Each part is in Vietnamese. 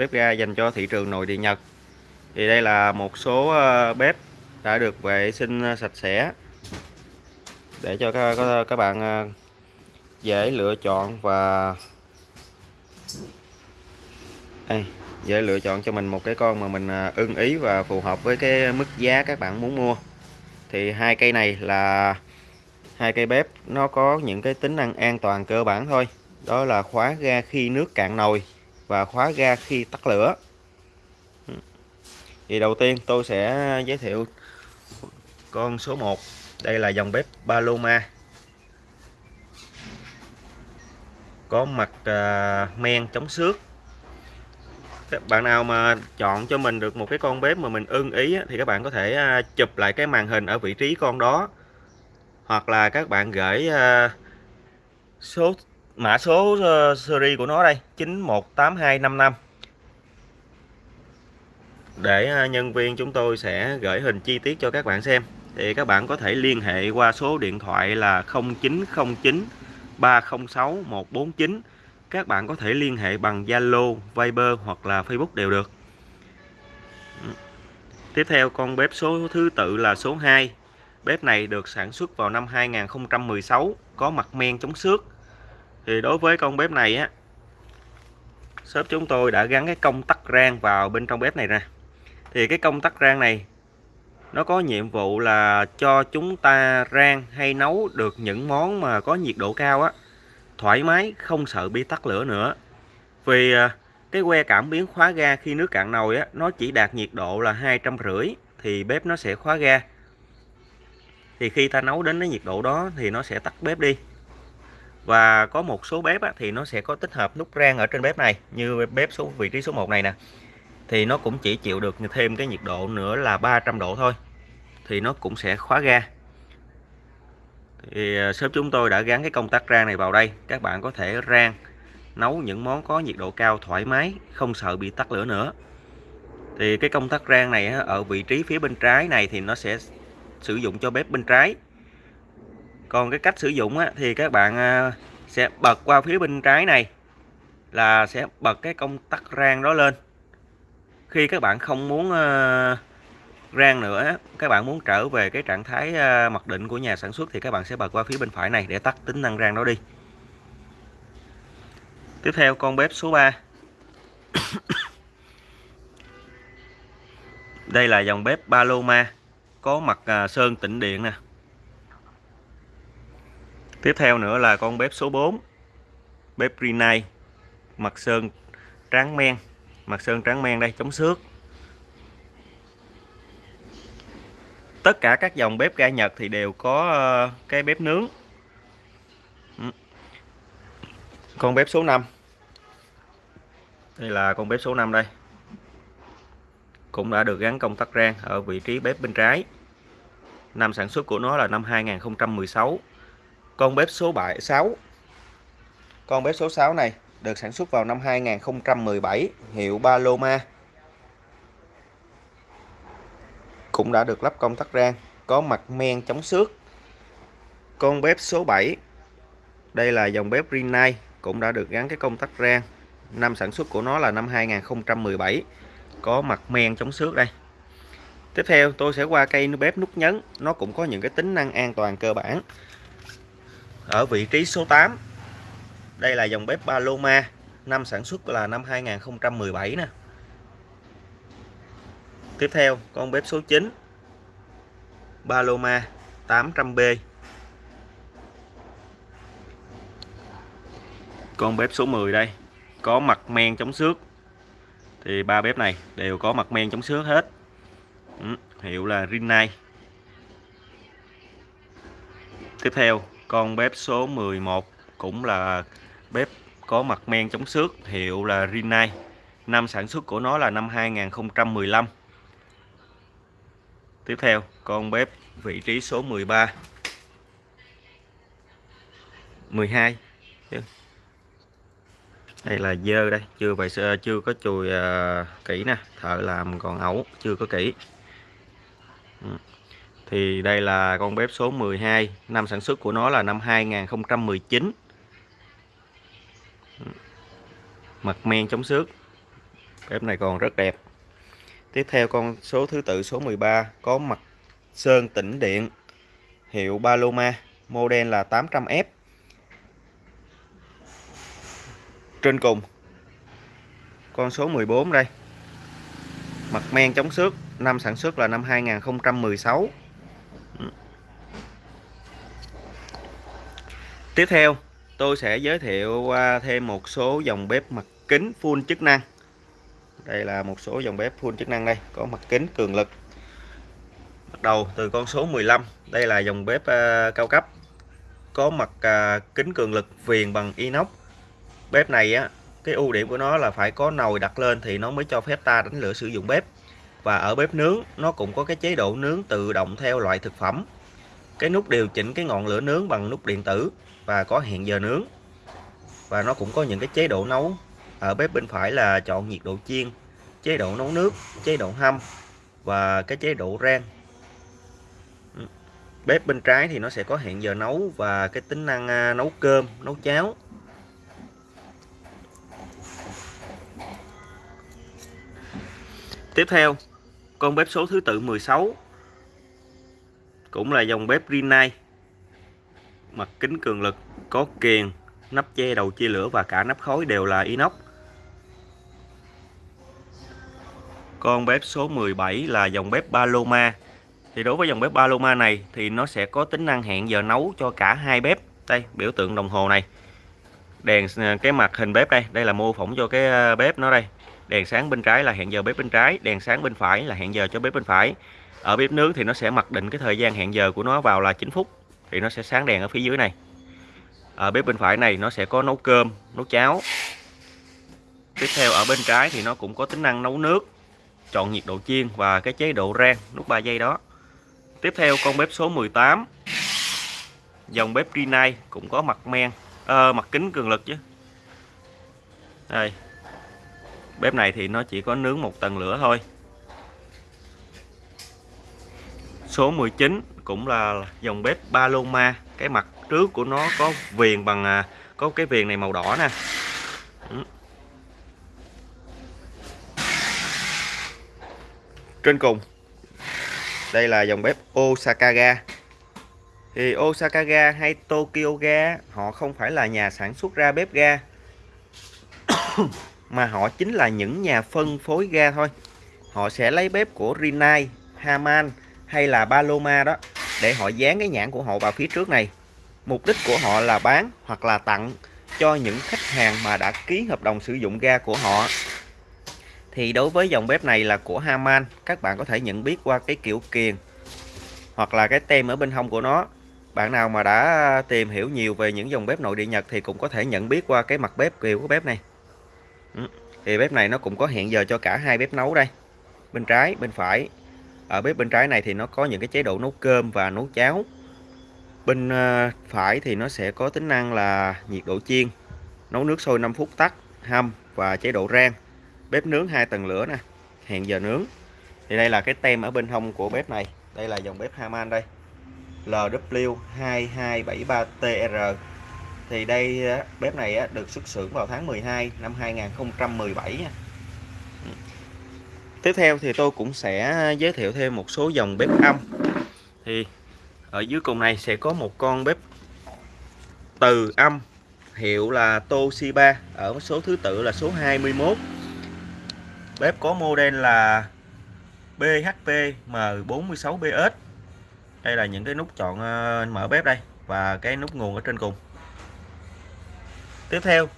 bếp ga dành cho thị trường nội địa Nhật. Thì đây là một số ờ, bếp đã được vệ sinh ờ, sạch sẽ để cho các, các bạn ờ, dễ lựa chọn và đây, dễ lựa chọn cho mình một cái con mà mình ưng ý và phù hợp với cái mức giá các bạn muốn mua. Thì hai cây này là hai cây bếp nó có những cái tính năng an toàn cơ bản thôi. Đó là khóa ga khi nước cạn nồi và khóa ga khi tắt lửa. Thì đầu tiên tôi sẽ giới thiệu con số 1 đây là dòng bếp Paloma. Có mặt à, men chống xước. Các bạn nào mà chọn cho mình được một cái con bếp mà mình ưng ý thì các bạn có thể à, chụp lại cái màn hình ở vị trí con đó. Hoặc là các bạn gửi à, số mã số uh, series của nó đây 918255 để uh, nhân viên chúng tôi sẽ gửi hình chi tiết cho các bạn xem. Thì các bạn có thể liên hệ qua số điện thoại là 0909 306 149 các bạn có thể liên hệ bằng Zalo, Viber hoặc là Facebook đều được. Tiếp theo con bếp số thứ tự là số 2 Bếp này được sản xuất vào năm 2016 có mặt men chống xước thì đối với con bếp này á, shop chúng tôi đã gắn cái công tắc rang vào bên trong bếp này nè. Thì cái công tắc rang này, nó có nhiệm vụ là cho chúng ta rang hay nấu được những món mà có nhiệt độ cao á, thoải mái, không sợ bị tắt lửa nữa. Vì à, cái que cảm biến khóa ga khi nước cạn nồi á, nó chỉ đạt nhiệt độ là hai trăm rưỡi thì bếp nó sẽ khóa ga. Thì khi ta nấu đến cái nhiệt độ đó thì nó sẽ tắt bếp đi và có một số bếp á, thì nó sẽ có tích hợp nút rang ở trên bếp này như bếp số vị trí số 1 này nè. Thì nó cũng chỉ chịu được thêm cái nhiệt độ nữa là 300 độ thôi thì nó cũng sẽ khóa ga. Thì à, shop chúng tôi đã gắn cái công tắc rang này vào đây các bạn có thể rang nấu những món có nhiệt độ cao thoải mái không sợ bị tắt lửa nữa. Thì cái công tắc rang này ở vị trí phía bên trái này thì nó sẽ sử dụng cho bếp bên trái còn cái cách sử dụng á, thì các bạn à, sẽ bật qua phía bên trái này là sẽ bật cái công tắc rang đó lên. Khi các bạn không muốn à, rang nữa các bạn muốn trở về cái trạng thái à, mặc định của nhà sản xuất thì các bạn sẽ bật qua phía bên phải này để tắt tính năng rang đó đi. Tiếp theo con bếp số 3 đây là dòng bếp Paloma có mặt sơn tĩnh điện nè. Tiếp theo nữa là con bếp số 4 Bếp Rinnai, Mặt sơn tráng men. Mặt sơn tráng men đây, chống xước. Tất cả các dòng bếp ga Nhật thì đều có ờ, cái bếp nướng. Ừ. Con bếp số 5 Đây là con bếp số 5 đây. Cũng đã được gắn công tắc rang ở vị trí bếp bên trái. Năm sản xuất của nó là năm 2016 con bếp số 7 6 con bếp số 6 này được sản xuất vào năm 2017 hiệu Paloma. Cũng đã được lắp công tắc rang, có mặt men chống xước. Con bếp số 7 đây là dòng bếp Rinnai, cũng đã được gắn cái công tắc rang. Năm sản xuất của nó là năm 2017 có mặt men chống xước đây. Tiếp theo, tôi sẽ qua cây bếp nút nhấn, nó cũng có những cái tính năng an toàn cơ bản ở vị trí số 8 đây là dòng bếp Paloma, năm sản xuất là năm 2017 nè. Tiếp theo, con bếp số 9 Paloma 800B con bếp số 10 đây, có mặt men chống xước. Thì ba bếp này đều có mặt men chống xước hết. Ừ, hiệu là Rinnai. Tiếp theo con bếp số 11 cũng là bếp có mặt men chống xước hiệu là Rinnai. Năm sản xuất của nó là năm 2015 tiếp theo con bếp vị trí số 13 12 đây là dơ đây chưa vậy à, chưa có chùi uh, kỹ nè thợ làm còn ẩu chưa có kỹ. Ừ thì đây là con bếp số 12 năm sản xuất của nó là năm 2019 mặt men chống xước. Bếp này còn rất đẹp. Tiếp theo con số thứ tự, số 13 có mặt sơn tĩnh điện. Hiệu Paloma. Model là 800F trên cùng. Con số 14 đây. Mặt men chống xước. Năm sản xuất là năm 2016 tiếp theo tôi sẽ giới thiệu thêm một số dòng bếp mặt kính full chức năng. Đây là một số dòng bếp full chức năng đây có mặt kính cường lực. Bắt đầu từ con số 15 đây là dòng bếp uh, cao cấp có mặt uh, kính cường lực viền bằng inox. Bếp này á cái ưu điểm của nó là phải có nồi đặt lên thì nó mới cho phép ta đánh lửa sử dụng bếp. Và ở bếp nướng nó cũng có cái chế độ nướng tự động theo loại thực phẩm cái nút điều chỉnh cái ngọn lửa nướng bằng nút điện tử và có hẹn giờ nướng. Và nó cũng có những cái chế độ nấu. Ở bếp bên phải là chọn nhiệt độ chiên, chế độ nấu nước, chế độ hâm và cái chế độ rang. Ừ. Bếp bên trái thì nó sẽ có hẹn giờ nấu và cái tính năng à, nấu cơm, nấu cháo. Tiếp theo, con bếp số thứ tự 16 cũng là dòng bếp Rinnai mặt kính cường lực, có kiềng nắp che đầu chia lửa và cả nắp khói đều là inox. Con bếp số 17 là dòng bếp Paloma thì đối với dòng bếp Paloma này thì nó sẽ có tính năng hẹn giờ nấu cho cả hai bếp. Đây, biểu tượng đồng hồ này. Đèn ờ, cái mặt hình bếp đây đây là mô phỏng cho cái ờ, bếp nó đây. Đèn sáng bên trái là hẹn giờ bếp bên trái, đèn sáng bên phải là hẹn giờ cho bếp bên phải ở bếp nướng thì nó sẽ mặc định cái thời gian hẹn giờ của nó vào là 9 phút thì nó sẽ sáng đèn ở phía dưới này. Ở bếp bên phải này nó sẽ có nấu cơm nấu cháo. Tiếp theo ở bên trái thì nó cũng có tính năng nấu nước chọn nhiệt độ chiên và cái chế độ rang nút 3 giây đó. Tiếp theo con bếp số 18 dòng bếp Rinnai cũng có mặt men à, mặt kính cường lực chứ. Đây bếp này thì nó chỉ có nướng một tầng lửa thôi. Số 19 cũng là dòng bếp Paloma. Cái mặt trước của nó có viền bằng à, có cái viền này màu đỏ nè. Ừ. Trên cùng đây là dòng bếp Osaka ga thì Osaka ga hay Tokyo ga họ không phải là nhà sản xuất ra bếp ga mà họ chính là những nhà phân phối ga thôi. Họ sẽ lấy bếp của Rinnai, Haman hay là Paloma đó, để họ dán cái nhãn của họ vào phía trước này. Mục đích của họ là bán hoặc là tặng cho những khách hàng mà đã ký hợp đồng sử dụng ga của họ. Thì đối với dòng bếp này là của Haman các bạn có thể nhận biết qua cái kiểu kiền hoặc là cái tem ở bên hông của nó. Bạn nào mà đã tìm hiểu nhiều về những dòng bếp nội địa Nhật thì cũng có thể nhận biết qua cái mặt bếp kiểu của bếp này. Ừ, thì bếp này nó cũng có hẹn giờ cho cả hai bếp nấu đây. Bên trái, bên phải ở bếp bên trái này thì nó có những cái chế độ nấu cơm và nấu cháo. Bên ờ, phải thì nó sẽ có tính năng là nhiệt độ chiên, nấu nước sôi 5 phút tắt, hâm và chế độ rang. Bếp nướng hai tầng lửa nè, hẹn giờ nướng. Thì đây là cái tem ở bên hông của bếp này. Đây là dòng bếp Haman đây. LW2273TR thì đây bếp này được xuất xưởng vào tháng 12 năm 2017 tiếp theo thì tôi cũng sẽ giới thiệu thêm một số dòng bếp âm. Thì ở dưới cùng này sẽ có một con bếp từ âm, hiệu là Toshiba, ở số thứ tự là số 21 bếp có model là BHP M46BS đây là những cái nút chọn ờ, mở bếp đây và cái nút nguồn ở trên cùng. Tiếp theo,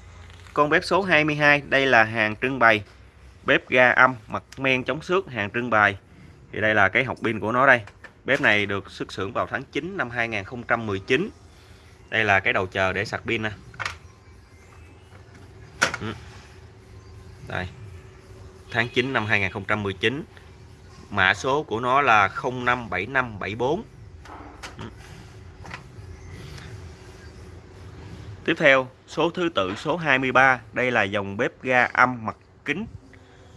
con bếp số 22 đây là hàng trưng bày bếp ga âm, mặt men chống xước, hàng trưng bày. Thì đây là cái học pin của nó đây. Bếp này được xuất xưởng vào tháng 9 năm 2019 đây là cái đầu chờ để sạc pin nè. Ừ. Đây. Tháng 9 năm 2019 mã số của nó là 057574 ừ. tiếp theo, số thứ tự, số 23 đây là dòng bếp ga âm mặt kính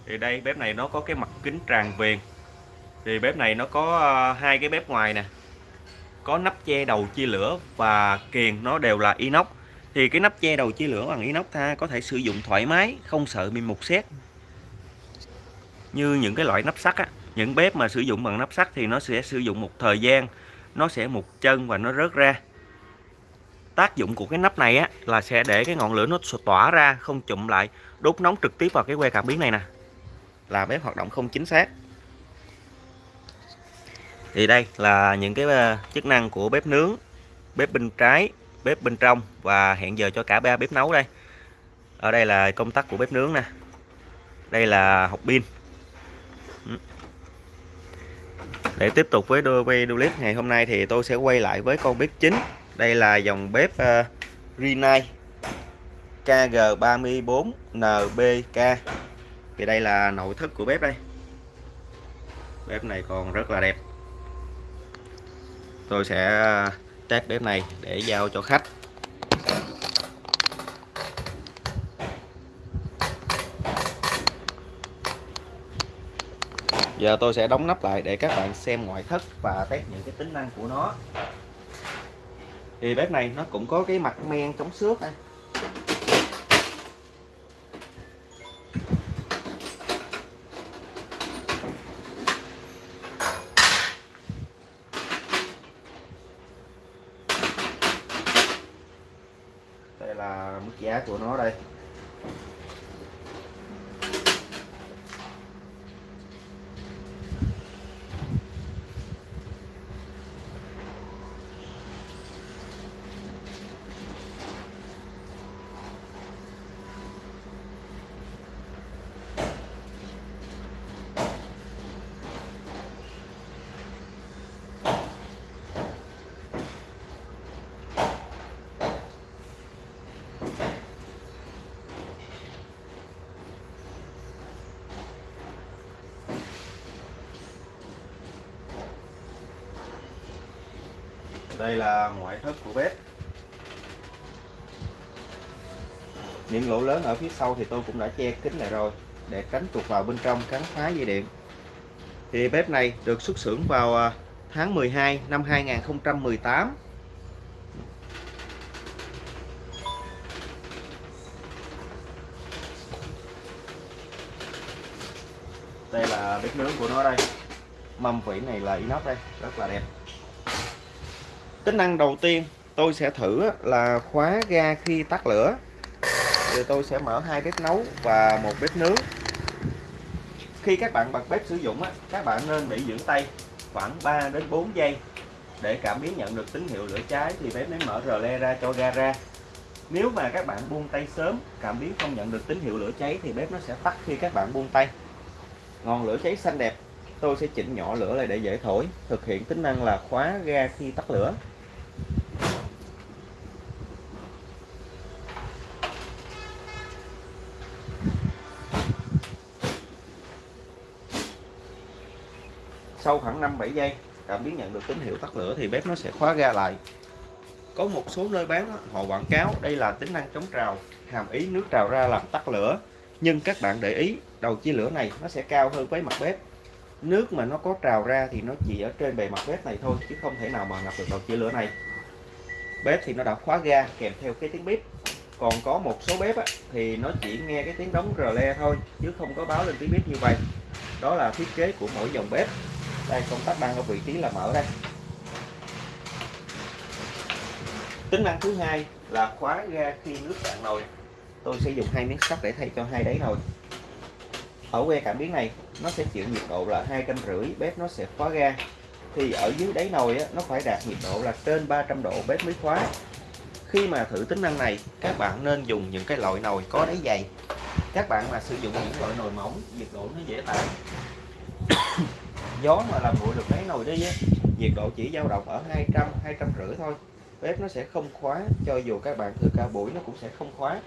thì đây, bếp này nó có cái mặt kính tràn viền thì bếp này nó có à, hai cái bếp ngoài nè. Có nắp che đầu chia lửa và kiềng nó đều là inox. Thì cái nắp che đầu chia lửa bằng inox ta có thể sử dụng thoải mái, không sợ bị mục xét. Như những cái loại nắp sắt á, những bếp mà sử dụng bằng nắp sắt thì nó sẽ sử dụng một thời gian, nó sẽ mục chân và nó rớt ra. Tác dụng của cái nắp này á, là sẽ để cái ngọn lửa nó tỏa ra, không chụm lại, đốt nóng trực tiếp vào cái que cảm biến này nè là bếp hoạt động không chính xác. Thì đây là những cái ờ, chức năng của bếp nướng bếp bên trái bếp bên trong và hẹn giờ cho cả ba bếp nấu đây. Ở đây là công tắc của bếp nướng nè. Đây là hộp pin. Ừ. Để tiếp tục với đôi quay clip ngày hôm nay thì tôi sẽ quay lại với con bếp chính. Đây là dòng bếp uh, Rinnai KG34NBK thì đây là nội thất của bếp đây. Bếp này còn rất là đẹp. Tôi sẽ à, test bếp này để giao cho khách. Giờ tôi sẽ đóng nắp lại để các bạn xem ngoại thất và test những cái tính năng của nó. Thì bếp này nó cũng có cái mặt men chống xước đây là mức giá của nó đây. Đây là ngoại thất của bếp. Những lỗ lớn ở phía sau thì tôi cũng đã che kín lại rồi, để tránh tuột vào bên trong cắn phá dây điện. Thì bếp này được xuất xưởng vào à, tháng 12 năm 2018 đây là bếp nướng của nó đây. Mâm vỉ này là inox đây, rất là đẹp tính năng đầu tiên tôi sẽ thử là khóa ga khi tắt lửa. Thì tôi sẽ mở hai bếp nấu và một bếp nướng. Khi các bạn bật bếp sử dụng các bạn nên bị giữ tay khoảng 3 đến 4 giây để cảm biến nhận được tín hiệu lửa cháy thì bếp mới mở rờ le ra cho ga ra. Nếu mà các bạn buông tay sớm, cảm biến không nhận được tín hiệu lửa cháy thì bếp nó sẽ tắt khi các bạn buông tay. Ngọn lửa cháy xanh đẹp, tôi sẽ chỉnh nhỏ lửa lại để dễ thổi, thực hiện tính năng là khóa ga khi tắt lửa. Sau khoảng 5-7 giây cảm biến nhận được tín hiệu tắt lửa thì bếp nó sẽ khóa ga lại. Có một số nơi bán họ quảng cáo đây là tính năng chống trào hàm ý nước trào ra làm tắt lửa. Nhưng các bạn để ý đầu chia lửa này nó sẽ cao hơn với mặt bếp. Nước mà nó có trào ra thì nó chỉ ở trên bề mặt bếp này thôi chứ không thể nào mà ngập được đầu chia lửa này. Bếp thì nó đã khóa ga kèm theo cái tiếng bếp còn có một số bếp á, thì nó chỉ nghe cái tiếng đóng rờ le thôi chứ không có báo lên tiếng bếp như vậy. Đó là thiết kế của mỗi dòng bếp đây công tắc đang ở vị trí là mở đây. Tính năng thứ hai là khóa ga khi nước cạn nồi. Tôi sẽ dùng hai miếng sắt để thay cho hai đáy nồi. Ở que cảm biến này nó sẽ chịu nhiệt độ là hai trăm rưỡi bếp nó sẽ khóa ga. Thì ở dưới đáy nồi á, nó phải đạt nhiệt độ là trên 300 độ bếp mới khóa. Khi mà thử tính năng này các bạn nên dùng những cái loại nồi có đáy dày. Các bạn mà sử dụng những loại nồi mỏng nhiệt độ nó dễ tản gió mà làm nguội được mấy nồi đi á, nhiệt độ chỉ dao động ở 200 200 rưỡi thôi. Bếp nó sẽ không khóa cho dù các bạn thử cả buổi nó cũng sẽ không khóa.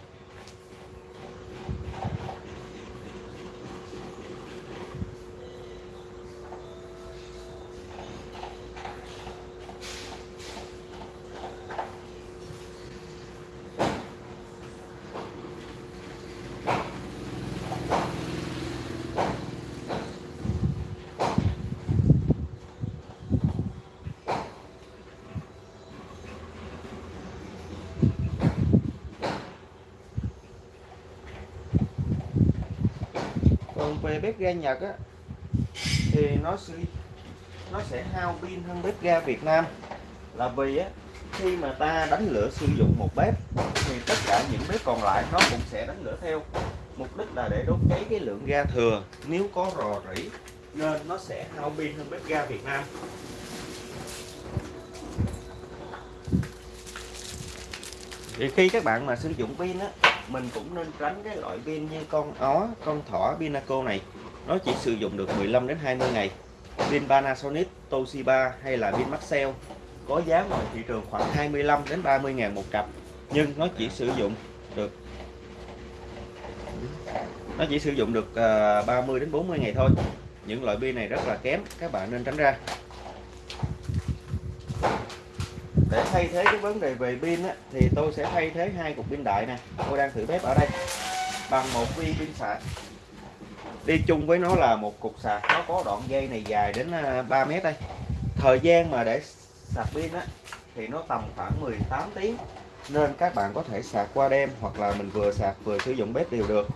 Về bếp ga Nhật á, thì nó sẽ nó sẽ hao pin hơn bếp ga Việt Nam. Là vì á, khi mà ta đánh lửa sử dụng một bếp, thì tất cả những bếp còn lại nó cũng sẽ đánh lửa theo. Mục đích là để đốt cháy cái lượng ga thừa. Nếu có rò rỉ, nên nó sẽ hao pin hơn bếp ga Việt Nam. Thì khi các bạn mà sử dụng pin á mình cũng nên tránh cái loại pin như con ó, con thỏ Pinaco này. Nó chỉ sử dụng được 15 đến 20 ngày. Pin Panasonic, Toshiba hay là pin Maxell có giá ngoài thị trường khoảng 25 đến 30 ngàn một cặp, nhưng nó chỉ sử dụng được, nó chỉ sử dụng được ờ, 30 đến 40 ngày thôi. Những loại pin này rất là kém, các bạn nên tránh ra để thay thế cái vấn đề về pin á, thì tôi sẽ thay thế hai cục pin đại nè. Tôi đang thử bếp ở đây. Bằng một viên pin sạc. Đi chung với nó là một cục sạc. Nó có đoạn dây này dài đến ờ, 3 mét đây. Thời gian mà để sạc pin á thì nó tầm khoảng 18 tiếng. Nên các bạn có thể sạc qua đêm hoặc là mình vừa sạc vừa sử dụng bếp đều được.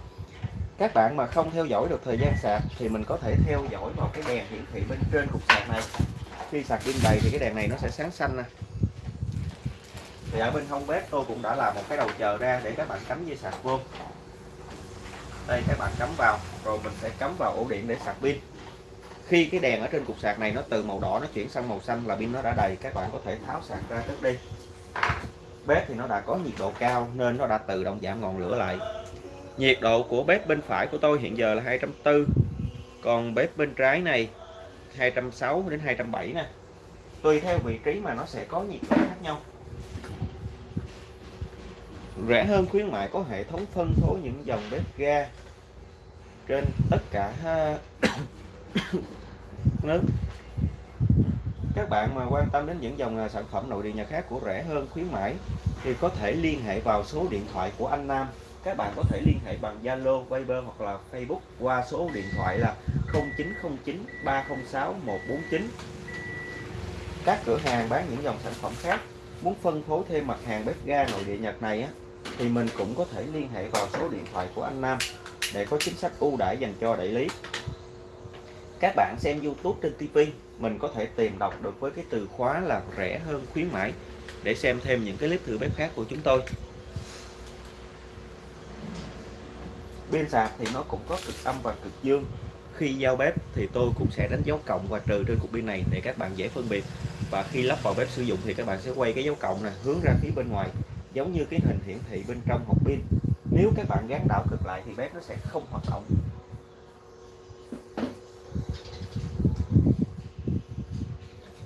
Các bạn mà không theo dõi được thời gian sạc thì mình có thể theo dõi vào cái đèn hiển thị bên trên cục sạc này. Khi sạc pin đầy thì cái đèn này nó sẽ sáng xanh nè thì ở bên hông bếp tôi cũng đã làm một cái đầu chờ ra để các bạn cắm dây sạc vô. Đây, các bạn cắm vào, rồi mình sẽ cắm vào ổ điện để sạc pin. Khi cái đèn ở trên cục sạc này nó từ màu đỏ nó chuyển sang màu xanh là pin nó đã đầy, các bạn có thể tháo sạc ra trước đi. Bếp thì nó đã có nhiệt độ cao nên nó đã tự động giảm ngọn lửa lại. Nhiệt độ của bếp bên phải của tôi hiện giờ là 240 còn bếp bên trái này 260 đến 270 nè. Tùy theo vị trí mà nó sẽ có nhiệt độ khác nhau rẻ. Hơn khuyến mại có hệ thống phân phối những dòng bếp ga trên tất cả nước. Các bạn mà quan tâm đến những dòng à, sản phẩm nội địa nhà khác của rẻ hơn khuyến mãi thì có thể liên hệ vào số điện thoại của anh Nam. Các bạn có thể liên hệ bằng Zalo, Viber hoặc là Facebook qua số điện thoại là 0909 306 149 các cửa hàng bán những dòng sản phẩm khác. Muốn phân phối thêm mặt hàng bếp ga nội địa Nhật này á, thì mình cũng có thể liên hệ vào số điện thoại của anh Nam để có chính sách ưu đãi dành cho đại lý. Các bạn xem YouTube trên TV mình có thể tìm đọc được với cái từ khóa là rẻ hơn khuyến mãi để xem thêm những cái clip thử bếp khác của chúng tôi. Pin sạc thì nó cũng có cực âm và cực dương. Khi giao bếp thì tôi cũng sẽ đánh dấu cộng và trừ trên cục pin này để các bạn dễ phân biệt. Và khi lắp vào bếp sử dụng thì các bạn sẽ quay cái dấu cộng này hướng ra phía bên ngoài giống như cái hình hiển thị bên trong hộp pin. Nếu các bạn gắn đảo cực lại thì bếp nó sẽ không hoạt động.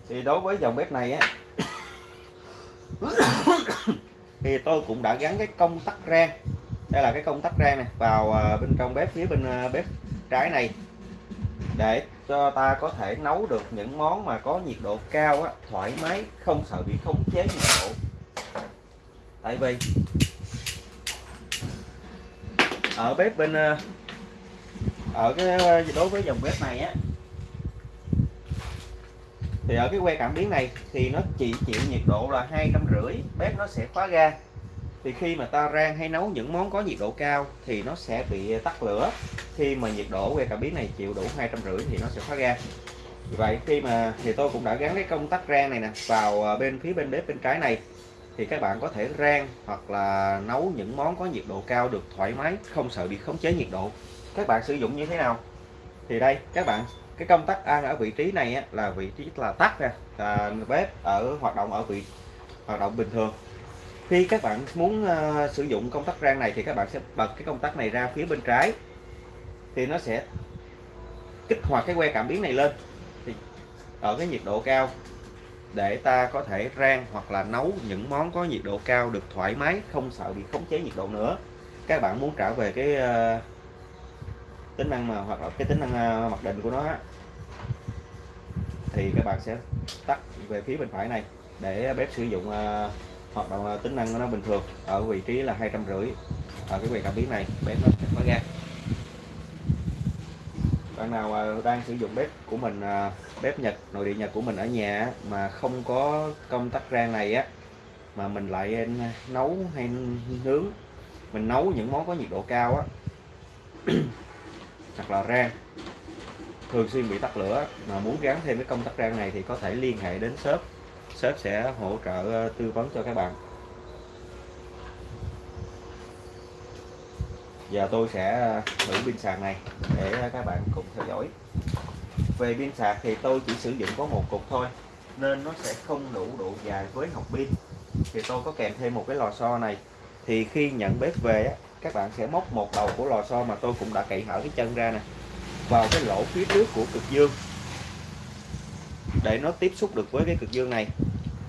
Thì đối với dòng bếp này á thì tôi cũng đã gắn cái công tắc rang đây là cái công tắc rang này vào à, bên trong bếp phía bên à, bếp trái này. Để cho ta có thể nấu được những món mà có nhiệt độ cao á, thoải mái không sợ bị khống chế nhiệt độ tại vì ở bếp bên ờ, ở cái ờ, đối với dòng bếp này á, thì ở cái que cảm biến này thì nó chỉ chịu nhiệt độ là hai trăm rưỡi, bếp nó sẽ khóa ga. Thì khi mà ta rang hay nấu những món có nhiệt độ cao thì nó sẽ bị tắt lửa. Khi mà nhiệt độ que cảm biến này chịu đủ hai trăm rưỡi thì nó sẽ khóa ga. Vậy khi mà, thì tôi cũng đã gắn cái công tắc rang này nè vào ờ, bên phía bên bếp bên trái này thì các bạn có thể rang hoặc là nấu những món có nhiệt độ cao được thoải mái không sợ bị khống chế nhiệt độ. Các bạn sử dụng như thế nào? Thì đây các bạn cái công tắc ăn ở vị trí này á, là vị trí là tắt nè là bếp ở hoạt động ở vị hoạt động bình thường. Khi các bạn muốn uh, sử dụng công tắc rang này thì các bạn sẽ bật cái công tắc này ra phía bên trái. Thì nó sẽ kích hoạt cái que cảm biến này lên. Thì ở cái nhiệt độ cao để ta có thể rang hoặc là nấu những món có nhiệt độ cao được thoải mái không sợ bị khống chế nhiệt độ nữa. Các bạn muốn trả về cái uh, tính năng mà hoặc là cái tính năng uh, mặc định của nó thì các bạn sẽ tắt về phía bên phải này để bếp sử dụng uh, hoạt động tính năng của nó bình thường ở vị trí là hai trăm rưỡi ở cái quầy cảm biến này. Bếp nó sẽ có ga bạn nào đang sử dụng bếp của mình à, bếp Nhật, nội địa Nhật của mình ở nhà mà không có công tắc rang này á, mà mình lại à, nấu hay nướng, mình nấu những món có nhiệt độ cao á, hoặc là rang, thường xuyên bị tắt lửa, mà muốn gắn thêm cái công tắc rang này thì có thể liên hệ đến shop shop sẽ hỗ trợ à, tư vấn cho các bạn. Giờ tôi sẽ ờ, thử pin sạc này để ờ, các bạn cùng theo dõi. Về pin sạc thì tôi chỉ sử dụng có một cục thôi, nên nó sẽ không đủ độ dài với hộp pin. Thì tôi có kèm thêm một cái lò xo này. Thì khi nhận bếp về các bạn sẽ móc một đầu của lò xo mà tôi cũng đã cậy hở cái chân ra nè, vào cái lỗ phía trước của cực dương. Để nó tiếp xúc được với cái cực dương này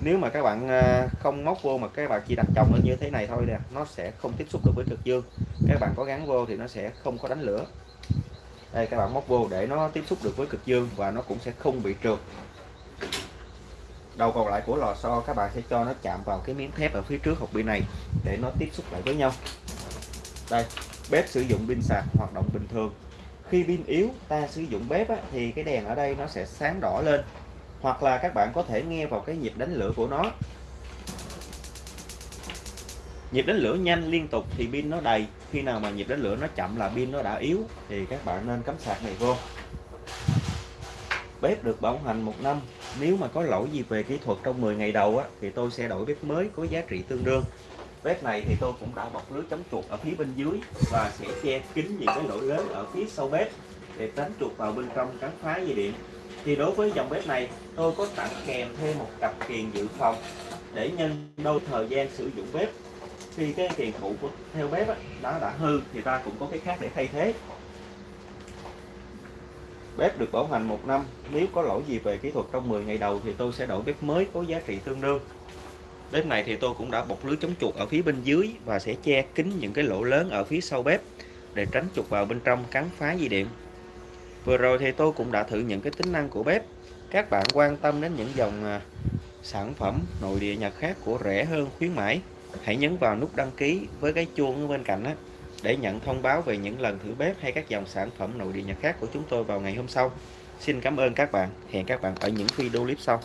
nếu mà các bạn à, không móc vô mà các bạn chỉ đặt chồng lên như thế này thôi nè nó sẽ không tiếp xúc được với cực dương. Các bạn có gắn vô thì nó sẽ không có đánh lửa. Đây các bạn móc vô để nó tiếp xúc được với cực dương và nó cũng sẽ không bị trượt. Đầu còn lại của lò xo các bạn sẽ cho nó chạm vào cái miếng thép ở phía trước hộp pin này để nó tiếp xúc lại với nhau. Đây bếp sử dụng pin sạc hoạt động bình thường. Khi pin yếu ta sử dụng bếp á, thì cái đèn ở đây nó sẽ sáng đỏ lên hoặc là các bạn có thể nghe vào cái nhịp đánh lửa của nó. Nhịp đánh lửa nhanh liên tục thì pin nó đầy. Khi nào mà nhịp đánh lửa nó chậm là pin nó đã yếu thì các bạn nên cắm sạc này vô. Bếp được bảo hành một năm. Nếu mà có lỗi gì về kỹ thuật trong 10 ngày đầu á, thì tôi sẽ đổi bếp mới có giá trị tương đương. Bếp này thì tôi cũng đã bọc lưới chống chuột ở phía bên dưới và sẽ che kín những cái lỗ lớn ở phía sau bếp để tránh chuột vào bên trong cắn phá dây điện thì đối với dòng bếp này tôi có tặng kèm thêm một cặp kiềng dự phòng để nhân đôi thời gian sử dụng bếp. Khi cái kiềng cũ của theo bếp đó, đã hư thì ta cũng có cái khác để thay thế. Bếp được bảo hành một năm nếu có lỗi gì về kỹ thuật trong 10 ngày đầu thì tôi sẽ đổi bếp mới có giá trị tương đương. Bếp này thì tôi cũng đã bọc lưới chống chuột ở phía bên dưới và sẽ che kín những cái lỗ lớn ở phía sau bếp để tránh chuột vào bên trong cắn phá dây điện vừa rồi thì tôi cũng đã thử những cái tính năng của bếp. Các bạn quan tâm đến những dòng à, sản phẩm nội địa nhật khác của rẻ hơn, khuyến mãi, hãy nhấn vào nút đăng ký với cái chuông ở bên cạnh đó để nhận thông báo về những lần thử bếp hay các dòng sản phẩm nội địa nhật khác của chúng tôi vào ngày hôm sau. Xin cảm ơn các bạn. Hẹn các bạn ở những video clip sau.